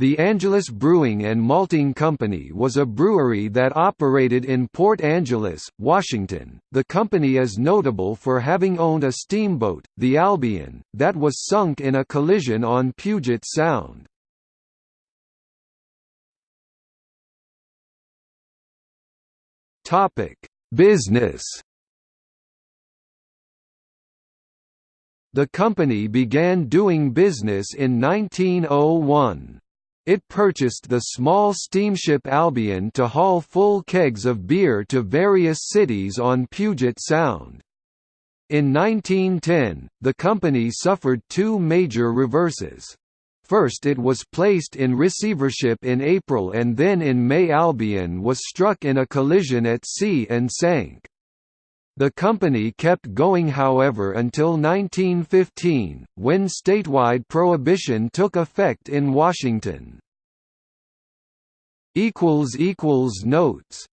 The Angeles Brewing and Malting Company was a brewery that operated in Port Angeles, Washington. The company is notable for having owned a steamboat, the Albion, that was sunk in a collision on Puget Sound. Topic: Business The company began doing business in 1901. It purchased the small steamship Albion to haul full kegs of beer to various cities on Puget Sound. In 1910, the company suffered two major reverses. First it was placed in receivership in April and then in May Albion was struck in a collision at sea and sank. The company kept going however until 1915, when statewide prohibition took effect in Washington. Notes